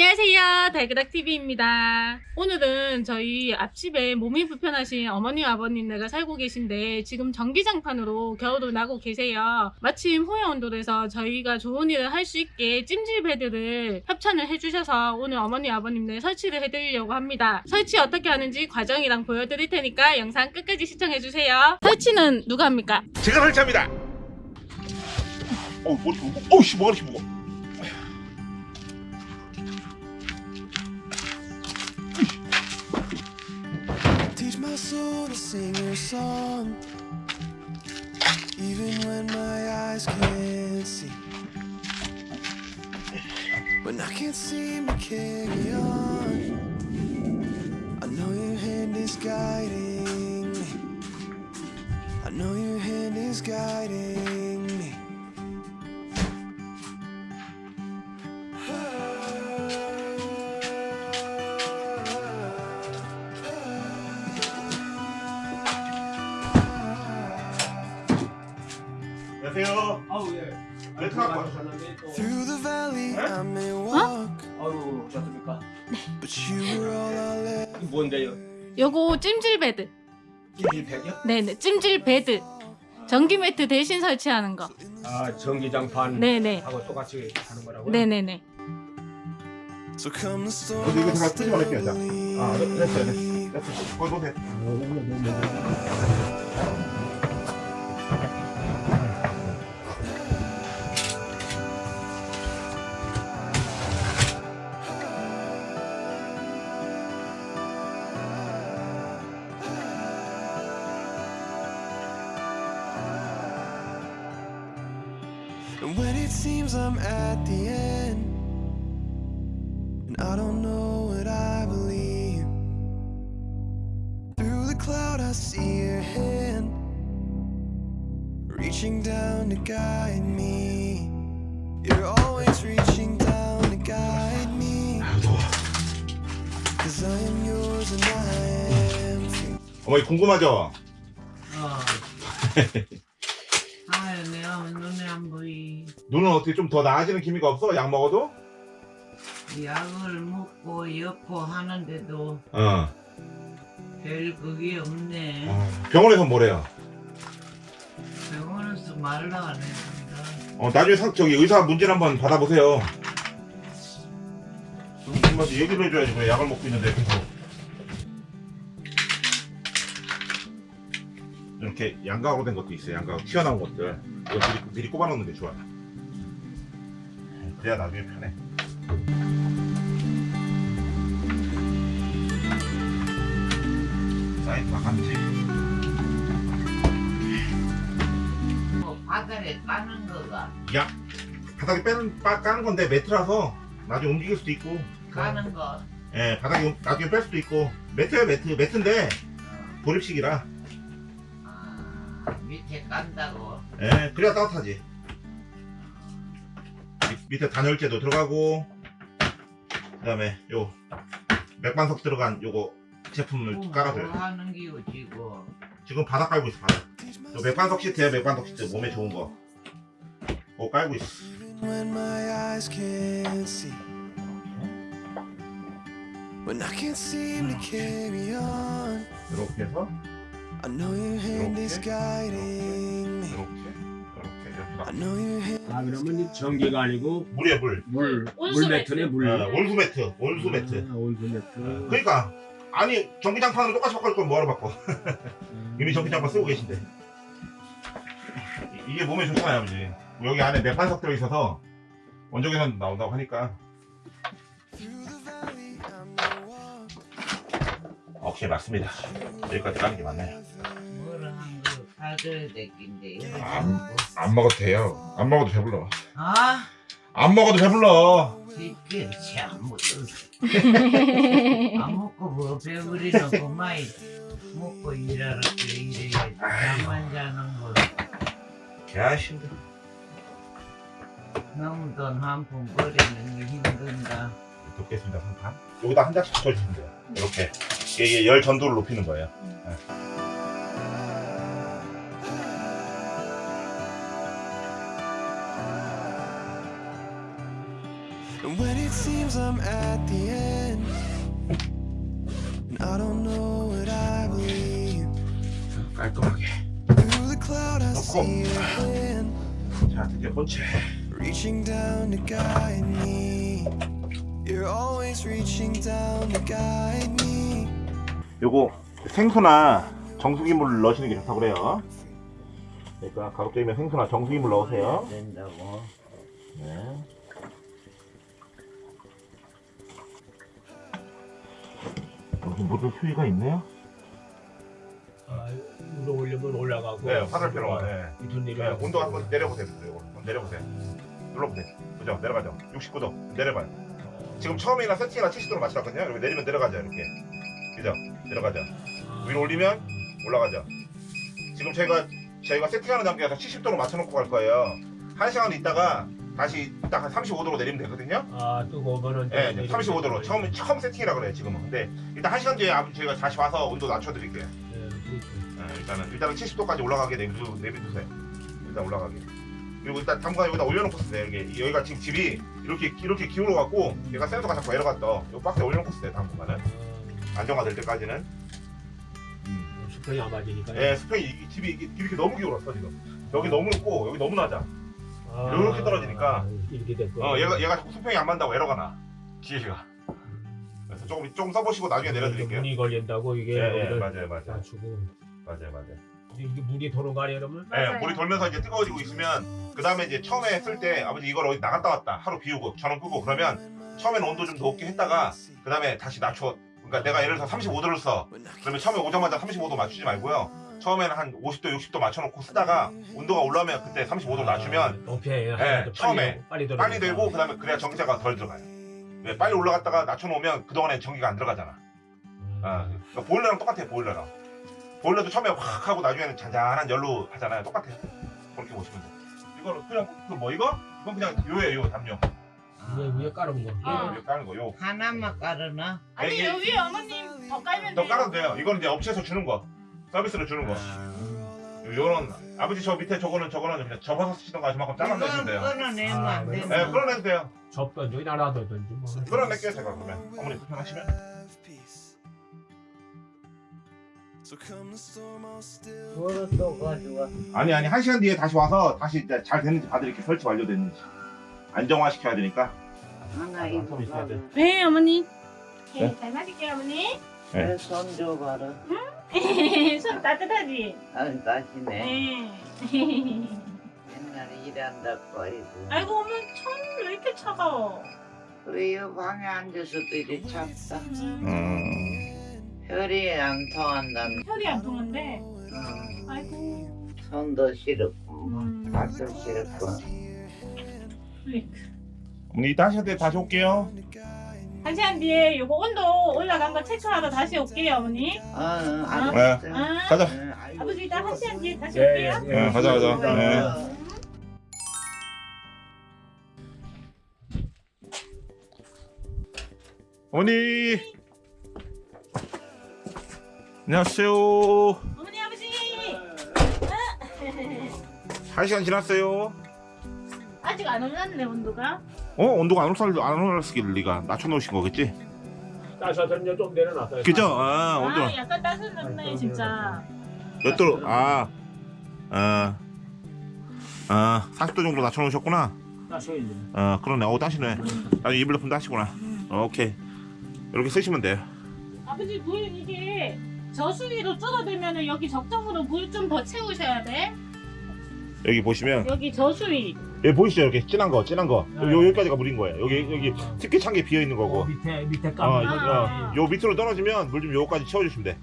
안녕하세요 달그닥TV입니다 오늘은 저희 앞집에 몸이 불편하신 어머니 아버님네가 살고 계신데 지금 전기장판으로 겨울을 나고 계세요 마침 호야온돌에서 저희가 좋은 일을 할 수 있게 찜질 베드를 협찬을 해주셔서 오늘 어머니 아버님네 설치를 해드리려고 합니다 설치 어떻게 하는지 과정이랑 보여드릴 테니까 영상 끝까지 시청해주세요 설치는 누가 합니까? 제가 설치합니다. 어우 머리 무거. 어우씨 뭐가 이렇게 무거. Teach sing your song, even when my eyes can't see. When I can't seem to carry on, I know your hand is guiding me. I know your hand is guiding me. 뭔데요? 요거 찜질 bed 찜질 팩이요? 네네 찜질 bed 전기 매트 대신 설치하는 거 아 전기장판 네네 하고 똑같이 하는 거라고요? 네네네. 어디 이거 잠깐 끄지 말게요. 자. 아 됐어요 됐어요. 됐어. 거기 보세요. And when it seems I'm at the end, and I don't know what I believe, through the cloud I see your hand reaching down to guide me. You're always reaching down to guide me. Cause I am yours and I am free. 어머니 궁금하죠? 어. 아유, 내가 눈에 안 보이. 눈은 어떻게 좀 더 나아지는 기미가 없어? 약 먹어도? 약을 먹고 여포 하는데도 어. 별 그게 없네. 어. 병원에서 뭐래요? 병원에서 말을 안 해준다. 어 나중에 상, 저기 의사 문진 한번 받아보세요. 정말 얘기를 해줘야지 왜 약을 먹고 있는데 계속. 이렇게 양각으로 된 것도 있어요. 양각 튀어나온 것들. 이거 미리, 미리 꼽아놓는 게 좋아. 그래야 나중에 편해. 사이트 같이. 뭐 바닥에 까는 거가 야 바닥에 빼는 빠, 까는 건데 매트라서 나중에 움직일 수도 있고. 까는 거. 예, 바닥에 나중에 뺄 수도 있고 매트야 매트 매트인데 보립식이라 아, 밑에 깐다고. 예, 그래야 따뜻하지. 밑- 밑에 단열재도 들어가고 그 다음에 요 맥반석 들어간 요거 제품을 뭐 깔아줘요. 하는 기고 지고. 지금 바닥 깔고 있어 바닥. 요 맥반석 시트야 맥반석 시트 몸에 좋은 거. 그거 깔고 있어. Even when my eyes can't see. When I can't seem to carry on, 이렇게 해서 아 그러면 이 전기가 아니고 물에 물. 물 온수 물매트네 물. 어, 온수 매트 온수 매트. 아, 온수 매트. 그러니까 아니 전기장판으로 똑같이 바꿀 건 뭐하러 바꿔? 이미 전기장판 쓰고 계신데. 이- 이게 몸에 좋잖아요 아버지. 여기 안에 맥반석 들어 있어서 원적외선 나온다고 하니까 오케이 맞습니다 여기까지 까는 게 맞나요 뭐를 한거 사줘야 될긴데. 안, 안 먹어도 돼요 안 먹어도 배불러 아, 안 먹어도 배불러 이게 참 먹었어. 안 먹고 뭐 배부리는 그만 먹고 일하라 그래 이래야지. 잠만 자는 거. 야 힘들어 너무 돈한푼 버리는 게 힘든다. 돕겠습니다 상판 여기다 한 장씩 붙여주시면 돼요 이렇게 이게 열 전도를 높이는 거예요. 깔끔하게. 자, 드디어 본체. Reaching down to guide me. You're always reaching down to guide me. 요거 생수나 정수기물 넣으시는 게 좋다고 그래요. 그러니까 가급적이면 생수나 정수기물 넣으세요. 된다고. 네. 여기 물을 휴지가 있네요. 아, 위로 올리면 올라가고. 네, 화살표로. 네. 네, 내려. 온도 한번 내려보세요. 이거. 한번 내려보세요. 눌러보세요. 그죠? 내려가죠. 69도. 내려봐요. 지금 처음이나 세팅이나 70도로 맞춰놨거든요. 이렇게 내리면 내려가죠. 이렇게. 그죠? 내려가죠. 위로 올리면 올라가죠. 지금 저희가 저희가 세팅하는 단계에서 70도로 맞춰놓고 갈 거예요. 한 시간 있다가 다시 딱 한 35도로 내리면 되거든요. 아 뜨거우면은. 네, 이제 35도로 처음 처음 세팅이라 그래요 지금은. 근데 일단 한 시간 뒤에 저희가 다시 와서 온도 낮춰드릴게요. 네. 네, 일단은 일단은 70도까지 올라가게 내비두 내비두세요. 일단 올라가게. 그리고 일단 당분간 여기다 올려놓고 쓰세요. 여기 여기가 지금 집이 이렇게 이렇게 기울어 갖고 얘가 센서가 자꾸 떠. 이 박스에 올려놓고 쓰세요. 당분간은 어, 안정화될 때까지는. 수평이 안 맞으니까. 예, 스페인 이 집이 이게 이렇게 너무 기울었어 지금. 여기 너무 높고 여기 너무 낮아. 아, 이렇게 떨어지니까. 이렇게 됐고. 어, 얘가 얘가 자꾸 수평이 안 맞다고 에러가 나. 기계가. 그래서 조금 조금 써보시고 나중에 내려드릴게요. 물이 걸린다고 이게. 예, 예, 맞아요, 맞아요, 맞추고. 맞아요, 맞아요. 이게 물이 돌아가려 그러면. 예, 맞아요. 물이 돌면서 이제 뜨거워지고 있으면 그 다음에 이제 처음에 했을 때 아버지 이걸 어디 나갔다 왔다 하루 비우고 전원 끄고 그러면 처음에는 온도 좀 높게 했다가 그 다음에 다시 낮춰 그러니까 내가 예를 들어서 35도를 써. 그러면 처음에 오자마자 35도 맞추지 말고요. 처음에는 한 50도 60도 맞춰놓고 쓰다가 온도가 올라오면 그때 35도 낮추면 높이. 예, 처음에 빨리. 빨리 되고 그 다음에 그래야 전기차가 덜 들어가요. 왜 빨리 올라갔다가 낮춰놓으면 그동안에 전기가 안 들어가잖아. 아, 그러니까 보일러랑 똑같아요 보일러랑. 보일러도 처음에 확 하고 나중에는 잔잔한 열로 하잖아요. 똑같아요. 그렇게 보시면 돼요. 이거는 그냥 그뭐 이거? 이건 그냥 요예요 요 담요 위에 위에 깔은 거. 어. 이거 까는 거요 하나만 깔으나? 아니 이게- 여기 어머님 더 깔면 더 돼요. 깔아도 돼요 이거는 이제 업체에서 주는 거 서비스로 주는 거 아. 요런 아버지 저 밑에 저거는 저거는 그냥 접어서 쓰시던가 저만큼 잘라서 이건 돼요 끊어내면 아, 안 네. 되나? 네 끌어내도 돼요 접던 저기 나라던지 뭐. 끌어낼게요 제가 그러면 어머니 불편하시면 뭐로 또 가져와? 아니 아니 한 시간 뒤에 다시 와서 다시 이제 잘 됐는지 봐드릴게요 설치 완료됐는지 안정화 시켜야 되니까 하나 아, 이거 좀 있어야 돼. 가져. 네 어머니. 네? 네, 잘 마실게요 어머니. 네. 손 줘봐라. 손 따뜻하지? 아, 다시네. 네. 옛날에 일한다고 아이고. 아이고 어머니 손왜 이렇게 차가워? 그래, 이 방에 앉아서도 이래 찼다. 음... 혈이 안 통한다는. 혈이 안 통한데. 어, 아이고. 손도 시렵고, 음. 발도 시렵고. 플리크. 어머니 이따 한 시간 뒤에 다시 올게요 한 시간 뒤에 요거 온도 올라간 거 체크하러 다시 올게요 어머니. 어, 어, 알았어. 네. 아. 가자 어, 아이고, 아버지 이따 한 시간 뒤에 다시 예, 올게요. 예, 예. 네, 가자, 가자. 어, 네. 어. 어머니 안녕하세요 어머니 아버지. 한 시간 지났어요 아직 안 올랐네 온도가. 어 온도가 안 올랐을 안 올랐을 리가 낮춰놓으신 거겠지 이제 좀 내려놨어요. 그죠 아 온도 아 약간 따뜻했네 진짜. 몇 도로 아, 아, 아, 40도 정도 낮춰놓으셨구나. 따셔 이제. 어, 그러네. 어, 따시네. 나중에 이불 따시구나. 어, 오케이. 이렇게 쓰시면 돼요. 아버지 물 이게 저수위로 줄어들면 여기 적정으로 물 좀 더 채우셔야 돼. 여기 보시면 여기 저수위. 여기 보이시죠? 이렇게 진한 거, 진한 거. 네. 요 여기까지가 물인 거예요. 여기 여기 특히 찬 게 비어 있는 어, 거고. 밑에 밑에 어, 깜. 요, 아. 어, 요 밑으로 떨어지면 물 좀 요거까지 채워주시면 돼.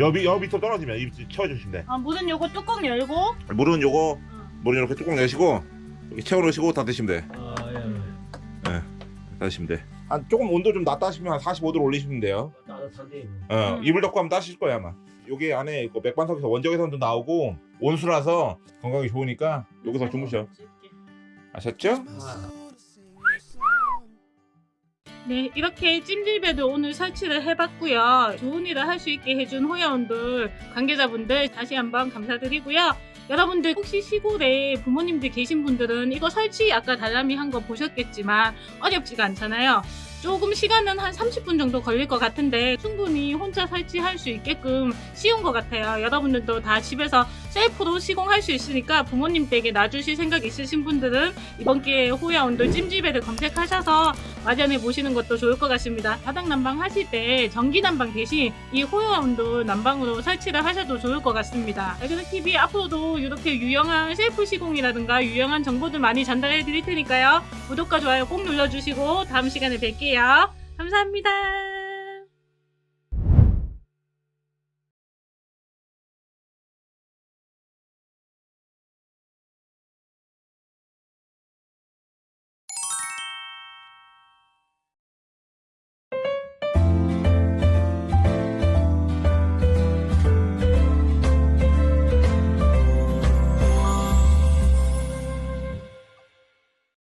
여, 밑, 여 밑으로 떨어지면 이 채워주시면 돼. 아, 물은 요거 뚜껑 열고. 물은 요거, 어. 물은 이렇게 뚜껑 내시고 이렇게 채워놓으시고 다 드시면 돼. 아, 예. 다 드시면 돼. 한 조금 온도 좀 낮다 하시면 한 45도로 올리시면 돼요. 따뜻한데. 어, 음. 이불 덮고 하면 따실 거야 아마. 요게 안에 그 맥반석에서 원적외선도 나오고 온수라서 건강에 좋으니까 여기서 주무셔. 아셨죠? 네, 이렇게 찜질배도 오늘 설치를 해봤고요. 좋은 일을 할 수 있게 해준 호야원들 관계자분들 다시 한번 감사드리고요. 여러분들 혹시 시골에 부모님들 계신 분들은 이거 설치 아까 달람이 한 거 보셨겠지만 어렵지가 않잖아요. 조금 시간은 한 30분 정도 걸릴 것 같은데 충분히 혼자 설치할 수 있게끔 쉬운 것 같아요. 여러분들도 다 집에서 셀프로 시공할 수 있으니까 부모님 댁에 놔주실 생각 있으신 분들은 이번 기회에 호야 온돌 찜질배를 검색하셔서 마련해 보시는 것도 좋을 것 같습니다. 바닥 난방 하실 때 전기 난방 대신 이 호야 온돌 난방으로 설치를 하셔도 좋을 것 같습니다. 알그는 TV 앞으로도 이렇게 유용한 셀프 시공이라든가 유용한 정보들 많이 전달해 드릴 테니까요. 구독과 좋아요 꼭 눌러주시고 다음 시간에 뵐 게요. 감사합니다.